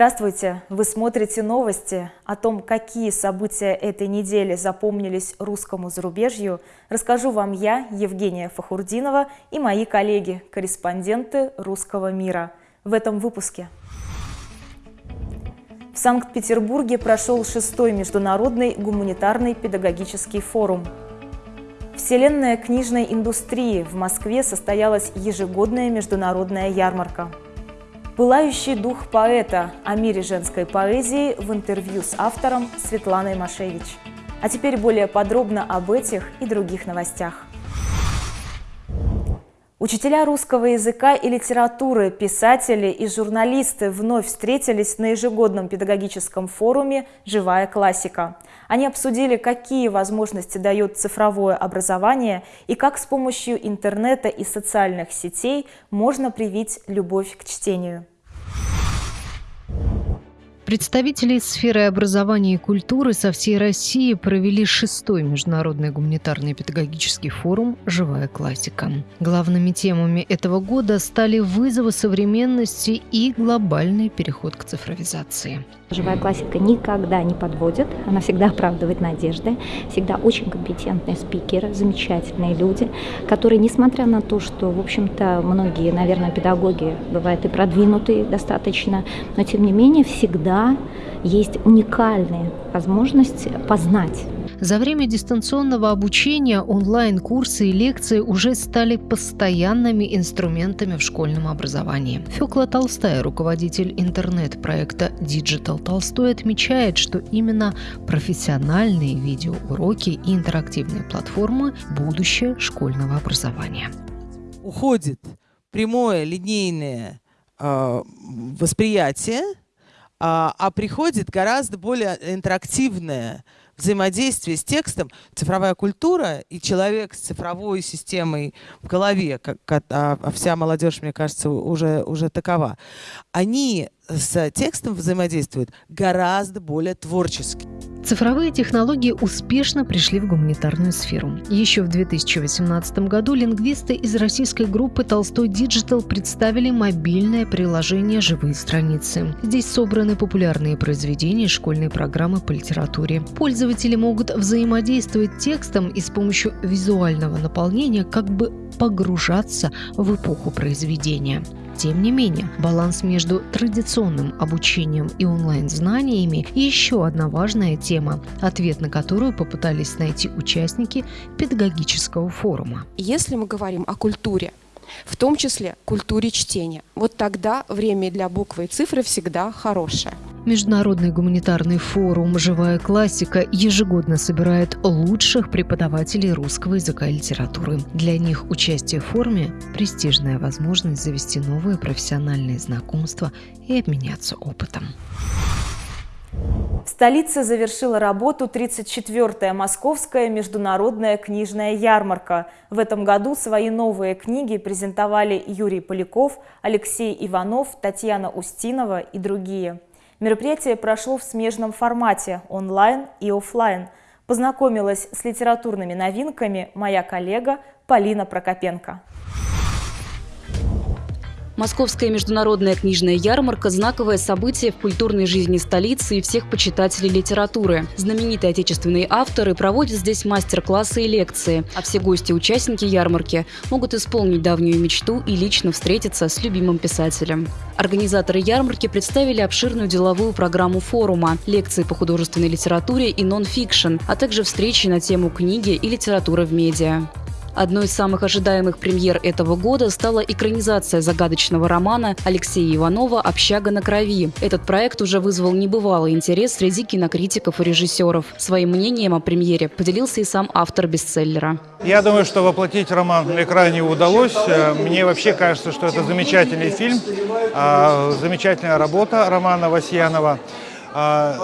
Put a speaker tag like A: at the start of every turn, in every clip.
A: Здравствуйте! Вы смотрите новости о том, какие события этой недели запомнились русскому зарубежью. Расскажу вам я, Евгения Фахурдинова и мои коллеги, корреспонденты «Русского мира» в этом выпуске. В Санкт-Петербурге прошел шестой международный гуманитарный педагогический форум. Вселенная книжной индустрии в Москве состоялась ежегодная международная ярмарка – Пылающий дух поэта о мире женской поэзии в интервью с автором Светланой Машевич. А теперь более подробно об этих и других новостях. Учителя русского языка и литературы, писатели и журналисты вновь встретились на ежегодном педагогическом форуме «Живая классика». Они обсудили, какие возможности дает цифровое образование и как с помощью интернета и социальных сетей можно привить любовь к чтению.
B: Представители сферы образования и культуры со всей России провели шестой международный гуманитарный педагогический форум «Живая классика». Главными темами этого года стали вызовы современности и глобальный переход к цифровизации.
C: Живая классика никогда не подводит, она всегда оправдывает надежды, всегда очень компетентные спикеры, замечательные люди, которые, несмотря на то, что, в общем-то, многие, наверное, педагоги бывают и продвинутые достаточно, но, тем не менее, всегда есть уникальные возможности познать
B: за время дистанционного обучения онлайн-курсы и лекции уже стали постоянными инструментами в школьном образовании. Фёкла Толстая, руководитель интернет-проекта Digital Толстой, отмечает, что именно профессиональные видеоуроки и интерактивные платформы – будущее школьного образования.
D: Уходит прямое линейное э, восприятие, а приходит гораздо более интерактивное взаимодействие с текстом, цифровая культура и человек с цифровой системой в голове, как, а, а вся молодежь, мне кажется, уже, уже такова, они с текстом взаимодействуют гораздо более творчески.
B: Цифровые технологии успешно пришли в гуманитарную сферу. Еще в 2018 году лингвисты из российской группы «Толстой Digital представили мобильное приложение «Живые страницы». Здесь собраны популярные произведения школьной программы по литературе. Пользователи могут взаимодействовать текстом и с помощью визуального наполнения как бы погружаться в эпоху произведения. Тем не менее, баланс между традиционным обучением и онлайн-знаниями – еще одна важная тема, ответ на которую попытались найти участники педагогического форума.
E: Если мы говорим о культуре, в том числе культуре чтения. Вот тогда время для буквы и цифры всегда хорошее.
B: Международный гуманитарный форум «Живая классика» ежегодно собирает лучших преподавателей русского языка и литературы. Для них участие в форуме – престижная возможность завести новые профессиональные знакомства и обменяться опытом.
A: В столице завершила работу 34-я Московская международная книжная ярмарка. В этом году свои новые книги презентовали Юрий Поляков, Алексей Иванов, Татьяна Устинова и другие. Мероприятие прошло в смежном формате – онлайн и офлайн. Познакомилась с литературными новинками моя коллега Полина Прокопенко.
F: Московская международная книжная ярмарка – знаковое событие в культурной жизни столицы и всех почитателей литературы. Знаменитые отечественные авторы проводят здесь мастер-классы и лекции, а все гости-участники ярмарки могут исполнить давнюю мечту и лично встретиться с любимым писателем. Организаторы ярмарки представили обширную деловую программу форума, лекции по художественной литературе и нон-фикшн, а также встречи на тему книги и литературы в медиа. Одной из самых ожидаемых премьер этого года стала экранизация загадочного романа Алексея Иванова «Общага на крови». Этот проект уже вызвал небывалый интерес среди кинокритиков и режиссеров. Своим мнением о премьере поделился и сам автор бестселлера.
G: Я думаю, что воплотить роман на экране удалось. Э, мне вообще кажется, что это замечательный фильм, а, замечательная работа Романа Васьянова. А,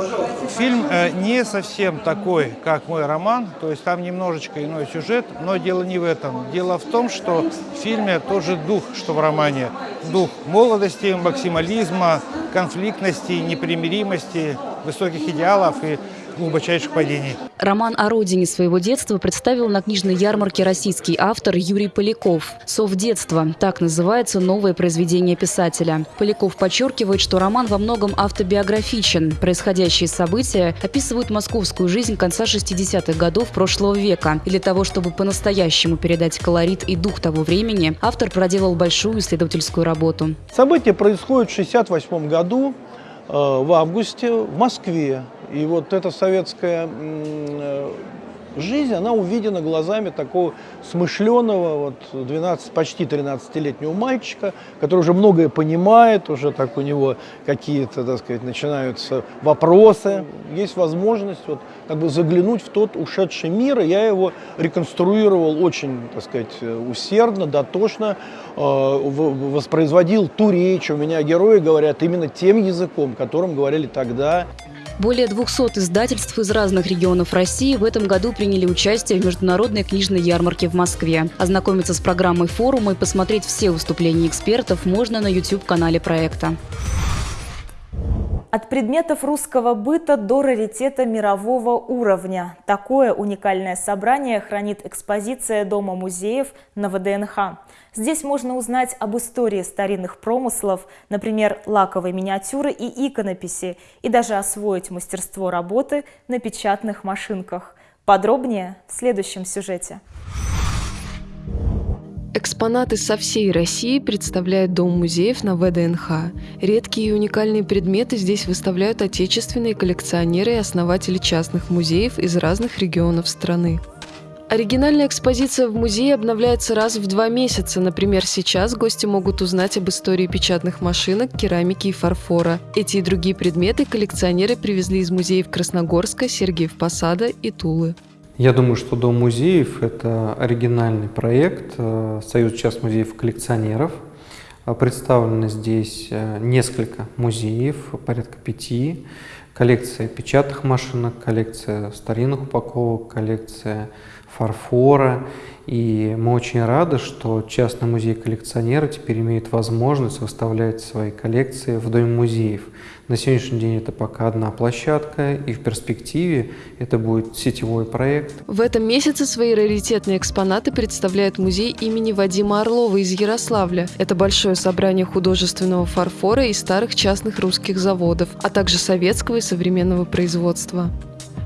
G: фильм э, не совсем такой, как мой роман, то есть там немножечко иной сюжет, но дело не в этом. Дело в том, что в фильме тоже дух, что в романе. Дух молодости, максимализма, конфликтности, непримиримости, высоких идеалов и глубочайших падений.
F: Роман о родине своего детства представил на книжной ярмарке российский автор Юрий Поляков. «Сов детства» – так называется новое произведение писателя. Поляков подчеркивает, что роман во многом автобиографичен. Происходящие события описывают московскую жизнь конца 60-х годов прошлого века. И для того, чтобы по-настоящему передать колорит и дух того времени, автор проделал большую исследовательскую работу.
H: События происходят в 68 году, э, в августе, в Москве. И вот эта советская э, жизнь, она увидена глазами такого смышленого, вот 12, почти 13-летнего мальчика, который уже многое понимает, уже так у него какие-то, так сказать, начинаются вопросы. Есть возможность вот как бы заглянуть в тот ушедший мир, и я его реконструировал очень, так сказать, усердно, дотошно, э, воспроизводил ту речь, у меня герои говорят именно тем языком, которым говорили тогда.
F: Более 200 издательств из разных регионов России в этом году приняли участие в международной книжной ярмарке в Москве. Ознакомиться с программой форума и посмотреть все выступления экспертов можно на YouTube-канале проекта.
A: От предметов русского быта до раритета мирового уровня. Такое уникальное собрание хранит экспозиция Дома музеев на ВДНХ. Здесь можно узнать об истории старинных промыслов, например, лаковой миниатюры и иконописи, и даже освоить мастерство работы на печатных машинках. Подробнее в следующем сюжете.
I: Экспонаты со всей России представляет Дом музеев на ВДНХ. Редкие и уникальные предметы здесь выставляют отечественные коллекционеры и основатели частных музеев из разных регионов страны. Оригинальная экспозиция в музее обновляется раз в два месяца. Например, сейчас гости могут узнать об истории печатных машинок, керамики и фарфора. Эти и другие предметы коллекционеры привезли из музеев Красногорска, Сергиев Посада и Тулы.
J: Я думаю, что Дом музеев – это оригинальный проект э, Союз частных музеев коллекционеров. Э, представлено здесь э, несколько музеев, порядка пяти. Коллекция печатных машинок, коллекция старинных упаковок, коллекция фарфора. И мы очень рады, что частный музей коллекционера теперь имеет возможность выставлять свои коллекции в Доме музеев. На сегодняшний день это пока одна площадка, и в перспективе это будет сетевой проект.
I: В этом месяце свои раритетные экспонаты представляет музей имени Вадима Орлова из Ярославля. Это большое собрание художественного фарфора и старых частных русских заводов, а также советского и современного производства.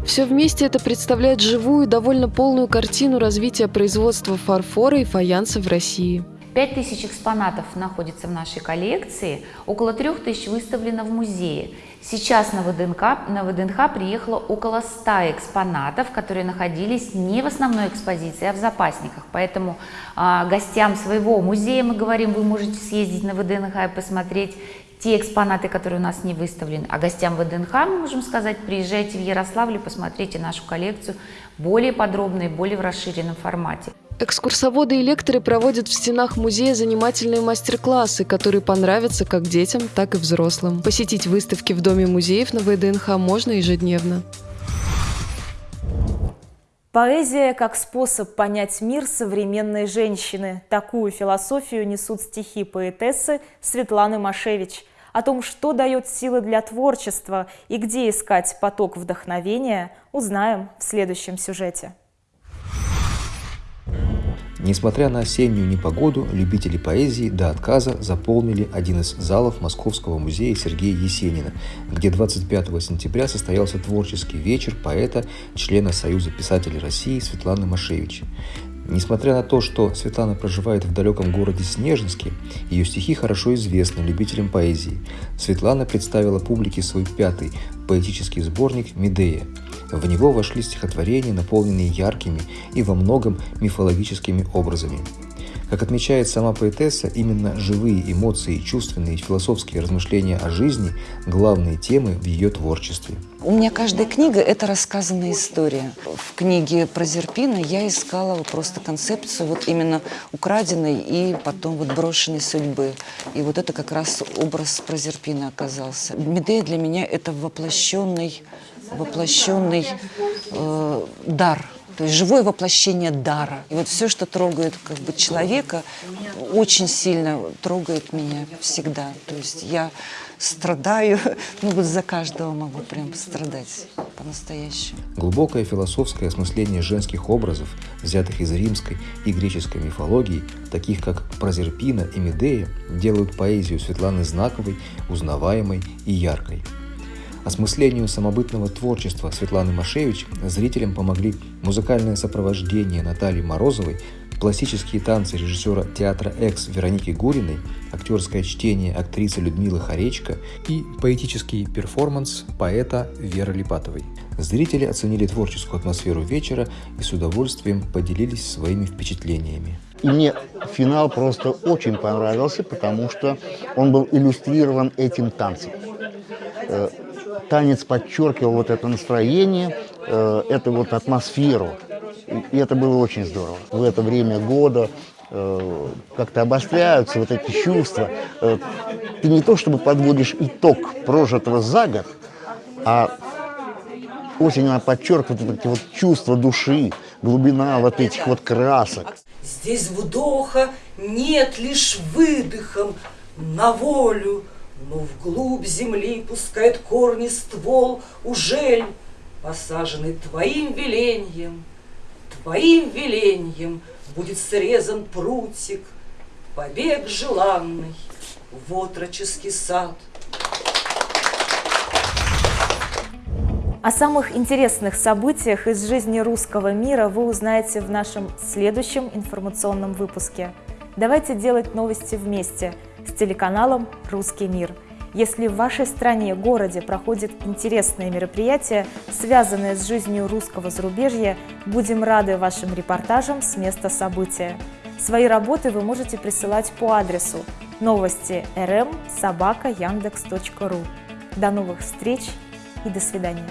I: Все вместе это представляет живую, довольно полную картину развития производства фарфора и фаянса в России.
K: Пять тысяч экспонатов находится в нашей коллекции, около трех тысяч выставлено в музее. Сейчас на ВДНХ, на ВДНХ приехало около 100 экспонатов, которые находились не в основной экспозиции, а в запасниках. Поэтому а, гостям своего музея мы говорим, вы можете съездить на ВДНХ и посмотреть те экспонаты, которые у нас не выставлены. А гостям ВДНХ мы можем сказать, приезжайте в Ярославль, посмотрите нашу коллекцию более подробно и более в расширенном формате.
I: Экскурсоводы и лекторы проводят в стенах музея занимательные мастер-классы, которые понравятся как детям, так и взрослым. Посетить выставки в Доме музеев на ВДНХ можно ежедневно.
A: Поэзия как способ понять мир современной женщины. Такую философию несут стихи поэтессы Светланы Машевич. О том, что дает силы для творчества и где искать поток вдохновения, узнаем в следующем сюжете.
L: Несмотря на осеннюю непогоду, любители поэзии до отказа заполнили один из залов Московского музея Сергея Есенина, где 25 сентября состоялся творческий вечер поэта, члена Союза писателей России Светланы Машевич. Несмотря на то, что Светлана проживает в далеком городе Снежинске, ее стихи хорошо известны любителям поэзии. Светлана представила публике свой пятый поэтический сборник «Медея». В него вошли стихотворения, наполненные яркими и во многом мифологическими образами. Как отмечает сама поэтесса, именно живые эмоции, чувственные и философские размышления о жизни – главные темы в ее творчестве.
M: У меня каждая книга – это рассказанная история. В книге про Зерпина я искала просто концепцию вот именно украденной и потом вот брошенной судьбы. И вот это как раз образ про Зерпина оказался. Медея для меня – это воплощенный, воплощенный э, дар – то есть живое воплощение дара. И вот все, что трогает как бы человека, очень сильно трогает меня всегда. То есть я страдаю, ну вот за каждого могу прям страдать. по-настоящему.
L: Глубокое философское осмысление женских образов, взятых из римской и греческой мифологии, таких как Прозерпина и Медея, делают поэзию Светланы Знаковой узнаваемой и яркой. Осмыслению самобытного творчества Светланы Машевич зрителям помогли музыкальное сопровождение Натальи Морозовой, классические танцы режиссера театра «Экс» Вероники Гуриной, актерское чтение актрисы Людмилы Харечко и поэтический перформанс поэта Веры Липатовой. Зрители оценили творческую атмосферу вечера и с удовольствием поделились своими впечатлениями.
N: И мне финал просто очень понравился, потому что он был иллюстрирован этим танцем. Танец подчеркивал вот это настроение, э, эту вот атмосферу. И это было очень здорово. В это время года э, как-то обостряются вот эти чувства. Э, ты не то чтобы подводишь итог прожитого за год, а осень она подчеркивает вот эти вот чувства души, глубина вот этих вот красок.
O: Здесь вдоха нет лишь выдохом на волю, но вглубь земли пускает корни ствол, ужель, посаженный твоим веленьем, твоим веленьем будет срезан прутик, побег желанный в отроческий сад.
A: О самых интересных событиях из жизни русского мира вы узнаете в нашем следующем информационном выпуске. Давайте делать новости вместе – с телеканалом «Русский мир». Если в вашей стране, городе проходят интересные мероприятия, связанные с жизнью русского зарубежья, будем рады вашим репортажам с места события. Свои работы вы можете присылать по адресу новости rm собака яндекс.ру. До новых встреч и до свидания.